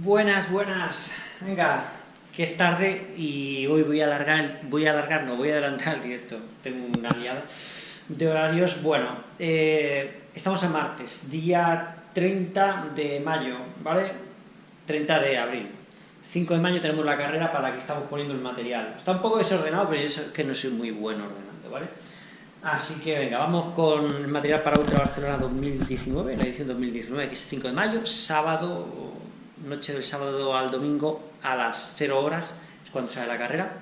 Buenas, buenas. Venga, que es tarde y hoy voy a alargar, voy a alargar, no, voy a adelantar el directo. Tengo una liada de horarios. Bueno, eh, estamos a martes, día 30 de mayo, ¿vale? 30 de abril. 5 de mayo tenemos la carrera para que estamos poniendo el material. Está un poco desordenado, pero es que no soy muy bueno ordenando, ¿vale? Así que venga, vamos con el material para Ultra Barcelona 2019, la edición 2019, que es 5 de mayo, sábado, noche del sábado al domingo a las 0 horas, es cuando sale la carrera.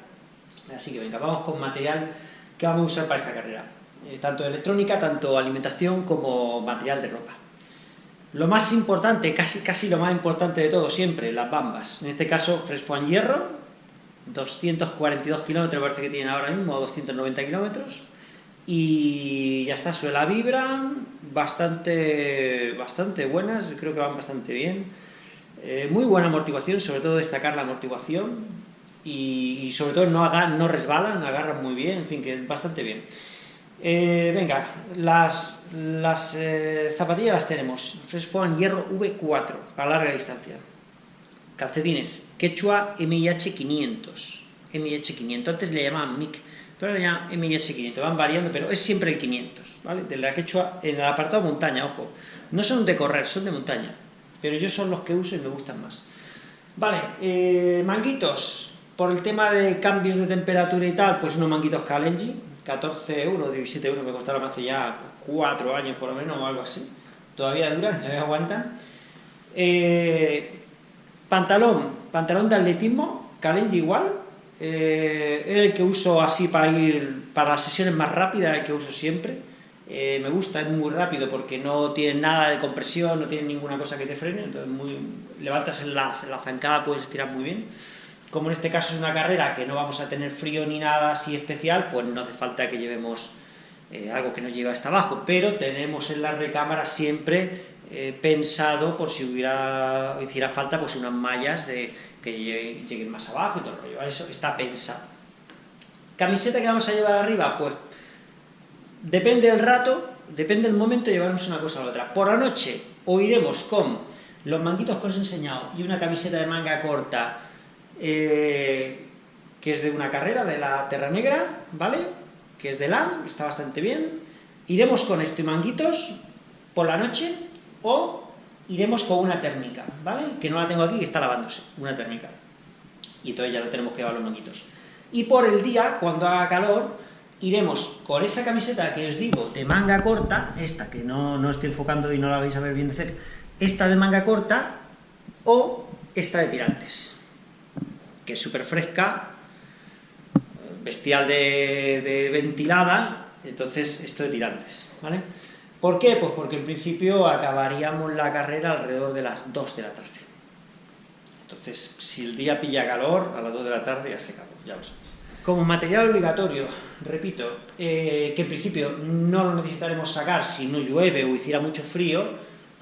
Así que venga, vamos con material que vamos a usar para esta carrera, eh, tanto electrónica, tanto alimentación como material de ropa. Lo más importante, casi, casi lo más importante de todo siempre, las bambas. En este caso, Fresco en Hierro, 242 kilómetros parece que tienen ahora mismo, 290 kilómetros y ya está, suela vibran, bastante, bastante buenas, creo que van bastante bien. Eh, muy buena amortiguación, sobre todo destacar la amortiguación y, sobre todo no, no resbalan, agarran muy bien, en fin, que bastante bien. Eh, venga, las, las eh, zapatillas las tenemos, Fresfoan Hierro V4, a larga distancia. Calcetines, Quechua MIH500, MIH500, antes le llamaban MIC, pero ya MS500, van variando, pero es siempre el 500, ¿vale? De la quechua, en el apartado montaña, ojo, no son de correr, son de montaña, pero yo son los que uso y me gustan más. Vale, eh, manguitos, por el tema de cambios de temperatura y tal, pues unos manguitos Kalenji, 14 euros, 17 euros, me costaron hace ya 4 años por lo menos, o algo así, todavía duran, todavía aguantan. Eh, pantalón, pantalón de atletismo, Kalenji igual, eh, es el que uso así para ir para las sesiones más rápidas, el que uso siempre. Eh, me gusta, es muy rápido porque no tiene nada de compresión, no tiene ninguna cosa que te frene, entonces muy, levantas la, la zancada, puedes estirar muy bien. Como en este caso es una carrera que no vamos a tener frío ni nada así especial, pues no hace falta que llevemos eh, algo que nos lleve hasta abajo, pero tenemos en la recámara siempre pensado por si hubiera, hiciera falta pues unas mallas de que lleguen más abajo y todo el rollo, eso está pensado. ¿Camiseta que vamos a llevar arriba? Pues depende del rato, depende del momento, llevaremos una cosa a la otra. Por la noche o iremos con los manguitos que os he enseñado y una camiseta de manga corta eh, que es de una carrera, de la Terra Negra, ¿vale? Que es de LAM, está bastante bien. Iremos con esto y manguitos por la noche o iremos con una térmica, ¿vale? Que no la tengo aquí, que está lavándose, una térmica. Y entonces ya lo tenemos que llevar los manguitos. Y por el día, cuando haga calor, iremos con esa camiseta que os digo, de manga corta, esta que no, no estoy enfocando y no la vais a ver bien de cerca, esta de manga corta, o esta de tirantes, que es súper fresca, bestial de, ventilada, entonces esto de tirantes, ¿vale? ¿Por qué? Pues porque en principio acabaríamos la carrera alrededor de las 2 de la tarde. Entonces, si el día pilla calor, a las 2 de la tarde hace calor, ya lo sabéis. Como material obligatorio, repito, eh, que en principio no lo necesitaremos sacar si no llueve o hiciera mucho frío,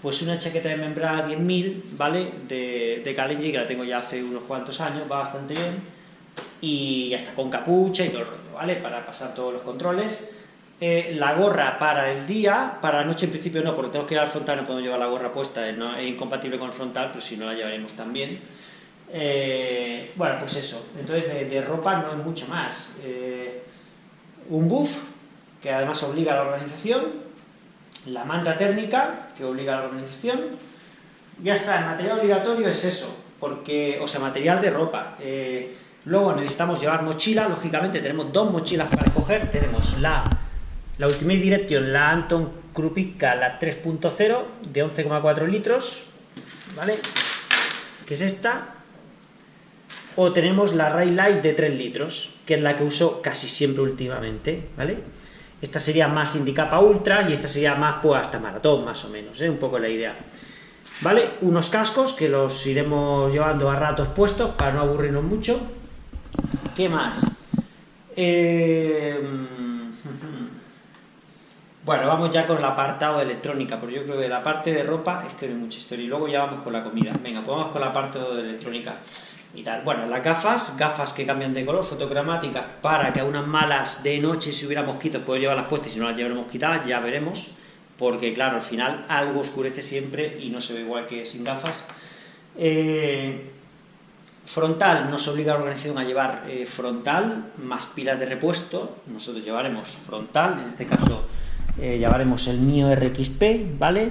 pues una chaqueta de membrana 10.000, ¿vale? De, de Kalenji, que la tengo ya hace unos cuantos años, va bastante bien, y hasta con capucha y todo el rollo, ¿vale? Para pasar todos los controles. Eh, la gorra para el día, para la noche en principio no, porque tenemos que ir al frontal, no podemos llevar la gorra puesta, es incompatible con el frontal, pero si no la llevaremos también. Eh, bueno, pues eso, entonces de, ropa no es mucho más. Eh, un buff, que además obliga a la organización, la manta térmica, que obliga a la organización, ya está, el material obligatorio es eso, porque, o sea, material de ropa. luego necesitamos llevar mochila, lógicamente tenemos dos mochilas para escoger, tenemos la la Ultimate Direction, la Anton Krupika, la 3.0, de 11,4 litros, ¿vale? Que es esta. O tenemos la Ray Light de 3 litros, que es la que uso casi siempre últimamente, ¿vale? Esta sería más indicada para ultras y esta sería más pues hasta maratón, más o menos, ¿eh? Un poco la idea. ¿Vale? Unos cascos que los iremos llevando a ratos puestos para no aburrirnos mucho. ¿Qué más? Eh bueno, vamos ya con el apartado de electrónica, porque yo creo que la parte de ropa es que no hay mucha historia. Y luego ya vamos con la comida. Venga, pues vamos con la parte de electrónica tal. Bueno, las gafas, gafas que cambian de color, fotogramáticas, para que a unas malas de noche, si hubiera mosquitos, puedo llevarlas puestas y si no las llevaremos quitadas, ya veremos. Porque, claro, al final algo oscurece siempre y no se ve igual que sin gafas. Eh, frontal nos obliga a la organización a llevar eh, frontal más pilas de repuesto. Nosotros llevaremos frontal, en este caso eh, llevaremos el mío RXP, ¿vale?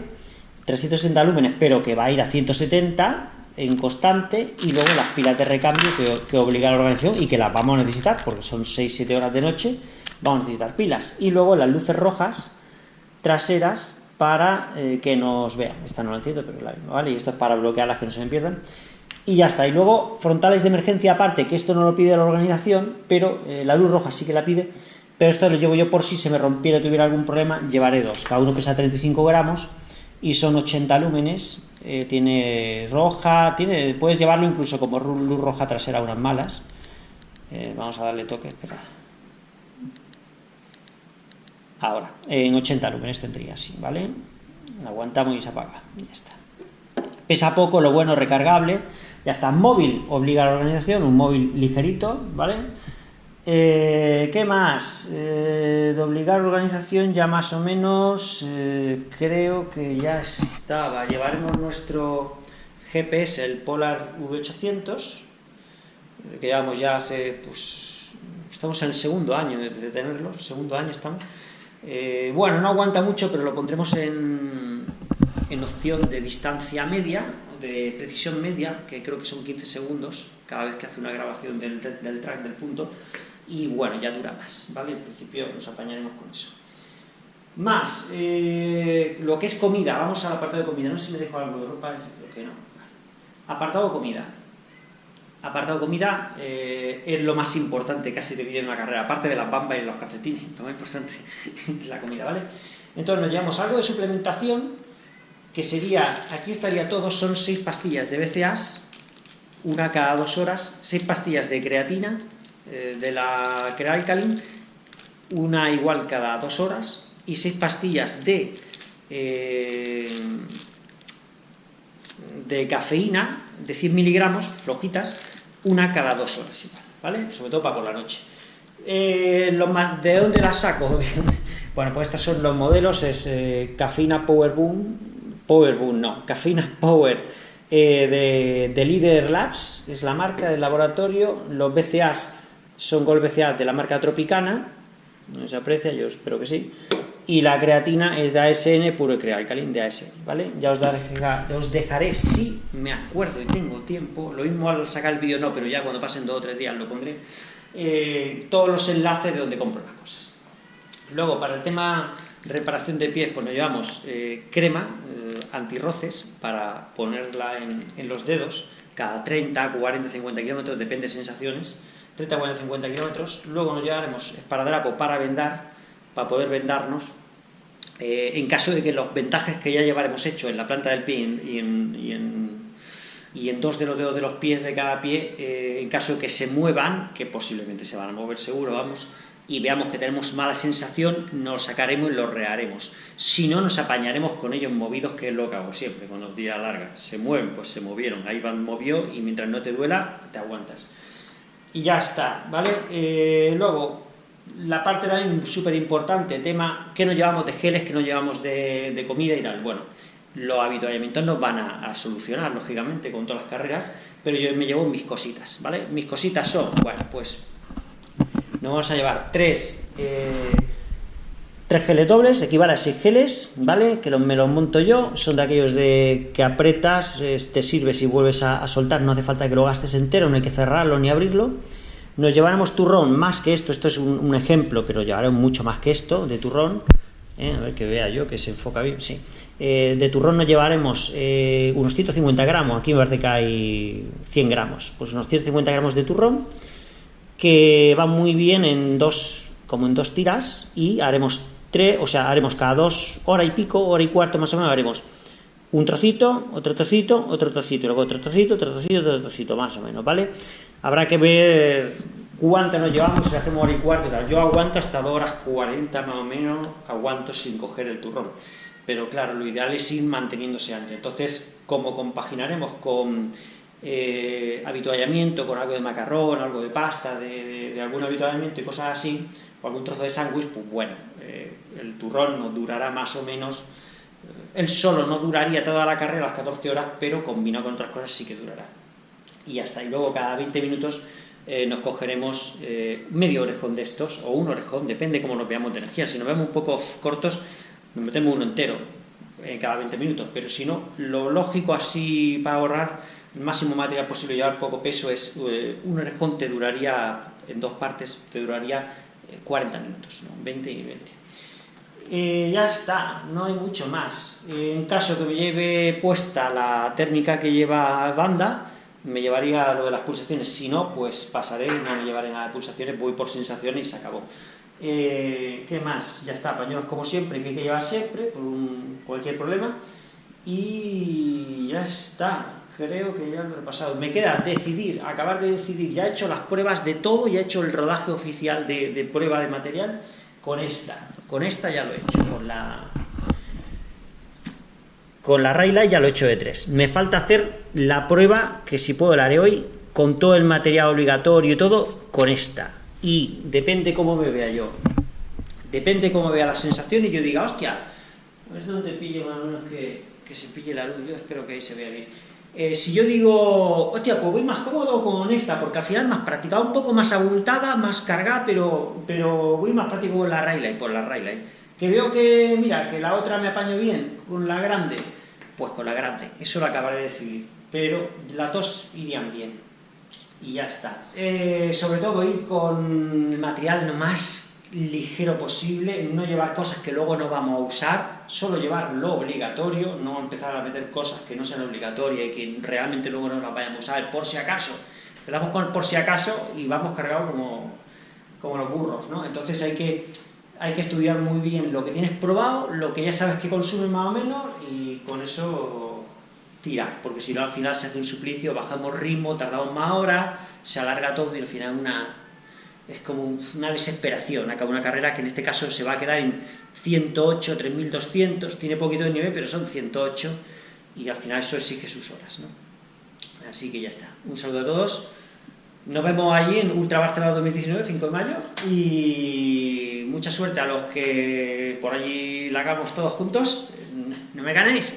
360 lúmenes, pero que va a ir a 170 en constante, y luego las pilas de recambio que, obliga a la organización y que las vamos a necesitar, porque son 6-7 horas de noche, vamos a necesitar pilas. Y luego las luces rojas traseras para eh, que nos vean. Esta no la entiendo, pero la ¿vale? Y esto es para bloquearlas que no se me pierdan. Y ya está. Y luego frontales de emergencia aparte, que esto no lo pide la organización, pero eh, la luz roja sí que la pide. Pero esto lo llevo yo por si se me rompiera o tuviera algún problema, llevaré dos. Cada uno pesa 35 gramos y son 80 lúmenes. Eh, tiene roja, tiene, puedes llevarlo incluso como luz roja trasera unas malas. vamos a darle toque, esperad. Ahora, en 80 lúmenes tendría así, ¿vale? Aguantamos y se apaga, ya está. Pesa poco, lo bueno, recargable, ya está. Móvil, obliga a la organización, un móvil ligerito, ¿vale? Eh, ¿Qué más? Eh, de obligar organización ya más o menos eh, creo que ya estaba. Llevaremos nuestro GPS, el Polar V800, que llevamos ya hace, pues, estamos en el segundo año de, de tenerlo, segundo año estamos. Eh, bueno, no aguanta mucho, pero lo pondremos en, opción de distancia media, de precisión media, que creo que son 15 segundos cada vez que hace una grabación del, track del punto, y bueno, ya dura más, ¿vale? En principio nos apañaremos con eso. Más, eh, lo que es comida, vamos al apartado de comida, no sé si me dejo algo de ropa, lo que no. Apartado comida, apartado comida eh, es lo más importante casi de vivir en una carrera, aparte de las bambas y los calcetines, lo más importante es la comida, ¿vale? Entonces nos llevamos algo de suplementación, que sería, aquí estaría todo, son seis pastillas de BCAAs, una cada dos horas, seis pastillas de creatina, eh, de la Crealcalin, una igual cada dos horas, y seis pastillas de, eh, de cafeína, de 100 miligramos, flojitas, una cada dos horas igual, ¿vale? Sobre todo para por la noche. Eh, ¿De dónde las saco? bueno, pues estos son los modelos, es eh, Cafeína Power Boom, Power Boom, no, Cafeína Power de, de Leader Labs, es la marca del laboratorio, los BCAs son BCA de la marca Tropicana, no se aprecia, yo espero que sí, y la creatina es de ASN puro y alcalin de ASN, ¿vale? Ya os, daré, os dejaré, si me acuerdo y tengo tiempo, lo mismo al sacar el vídeo no, pero ya cuando pasen dos o tres días lo pondré, eh, todos los enlaces de donde compro las cosas. Luego, para el tema reparación de pies, pues nos llevamos eh, crema eh, antirroces para ponerla en, en, los dedos, cada 30, 40, 50 kilómetros, depende de sensaciones, 30, 40, 50 kilómetros. Luego nos llevaremos esparadrapo para vendar, para poder vendarnos, eh, en caso de que los ventajes que ya llevaremos hecho en la planta del pie y en, y en, dos de los dedos de los pies de cada pie, eh, en caso de que se muevan, que posiblemente se van a mover seguro, vamos, y veamos que tenemos mala sensación, nos sacaremos y los reharemos. Si no, nos apañaremos con ellos movidos, que es lo que hago siempre, con los días largas. Se mueven, pues se movieron, ahí van movió y mientras no te duela, te aguantas. Y ya está, ¿vale? Eh, luego, la parte también súper importante, tema que nos llevamos de geles, que nos llevamos de, comida y tal. Bueno, los habituallamientos nos van a, solucionar, lógicamente, con todas las carreras, pero yo me llevo mis cositas, ¿vale? Mis cositas son, bueno, pues nos vamos a llevar tres, eh, tres geles dobles, equivale a seis geles, ¿vale? Que me los monto yo, son de aquellos de que apretas, te sirves y vuelves a, a soltar, no hace falta que lo gastes entero, no hay que cerrarlo ni abrirlo nos llevaremos turrón más que esto, esto es un, ejemplo, pero llevaremos mucho más que esto de turrón, ¿eh? a ver que vea yo que se enfoca bien, sí. Eh, de turrón nos llevaremos eh, unos 150 gramos, aquí me parece que hay 100 gramos, pues unos 150 gramos de turrón, que va muy bien en dos, como en dos tiras, y haremos o sea, haremos cada dos, hora y pico, hora y cuarto más o menos, haremos un trocito, otro trocito, otro trocito, luego otro trocito, otro trocito, otro trocito, más o menos, ¿vale? Habrá que ver cuánto nos llevamos, si hacemos hora y cuarto. Yo aguanto hasta 2 horas 40 más o menos, aguanto sin coger el turrón. Pero claro, lo ideal es ir manteniéndose antes. Entonces, como compaginaremos con eh, habituallamiento, con algo de macarrón, algo de pasta, de, algún habituallamiento y cosas así, o algún trozo de sándwich, pues bueno, eh, el turrón nos durará más o menos Él solo no duraría toda la carrera, las 14 horas, pero combinado con otras cosas sí que durará. Y hasta Y luego cada 20 minutos eh, nos cogeremos eh, medio orejón de estos, o un orejón, depende cómo nos veamos de energía. Si nos vemos un poco cortos, nos metemos uno entero en cada 20 minutos, pero si no, lo lógico así para ahorrar máximo material posible llevar poco peso es eh, un orejón te duraría, en dos partes, te duraría 40 minutos, 20 y 20. Eh, ya está, no hay mucho más. En caso que me lleve puesta la térmica que lleva banda, me llevaría lo de las pulsaciones, si no, pues pasaré, no me llevaré nada de pulsaciones, voy por sensaciones y se acabó. Eh, ¿Qué más? Ya está, pañuelos como siempre, que hay que llevar siempre, por cualquier problema, y ya está, creo que ya lo he repasado. Me queda decidir, acabar de decidir, ya he hecho las pruebas de todo, ya he hecho el rodaje oficial de, prueba de material, con esta. Con esta ya lo he hecho, con la... Con la Raylight ya lo he hecho de 3. Me falta hacer la prueba, que si puedo la haré hoy, con todo el material obligatorio y todo, con esta. Y depende cómo me vea yo. Depende cómo vea la sensación y yo diga, hostia, es donde pille más o menos que, que se pille la luz. Yo espero que ahí se vea bien. Eh, si yo digo, hostia, pues voy más cómodo con esta, porque al final más práctica, un poco más abultada, más cargada, pero, pero voy más práctico con la Raylight, por la Raylight. Que veo que, mira, que la otra me apaño bien, con la grande, pues con la grande, eso lo acabaré de decidir. Pero las dos irían bien. Y ya está. Eh, sobre todo ir con el material más ligero posible, no llevar cosas que luego no vamos a usar, solo llevar lo obligatorio, no empezar a meter cosas que no sean obligatorias y que realmente luego no las vayamos a usar, por si acaso. Empezamos con por si acaso y vamos cargados como, como los burros, ¿no? Entonces hay que, hay que estudiar muy bien lo que tienes probado, lo que ya sabes que consume más o menos y con eso tirar, porque si no al final se hace un suplicio, bajamos ritmo, tardamos más horas, se alarga todo y al final una es como una desesperación, acaba una carrera que en este caso se va a quedar en 108, 3200, tiene poquito de nivel, pero son 108, y al final eso exige sus horas, ¿no? Así que ya está. Un saludo a todos. Nos vemos allí en Ultra Barcelona 2019, 5 de mayo, y mucha suerte a los que por allí la hagamos todos juntos. No me ganéis.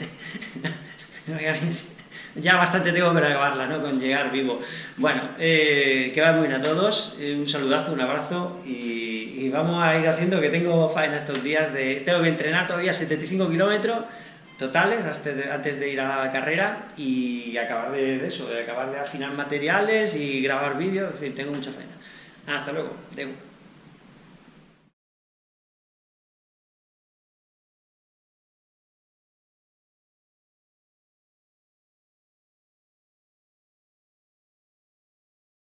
no me ganéis ya bastante tengo que acabarla, ¿no? Con llegar vivo. Bueno, eh, que va muy bien a todos, eh, un saludazo, un abrazo y, vamos a ir haciendo que tengo faena estos días de... Tengo que entrenar todavía 75 kilómetros totales antes de ir a la carrera y acabar de, eso, de acabar de afinar materiales y grabar vídeos, en fin, tengo mucha faena. Hasta luego.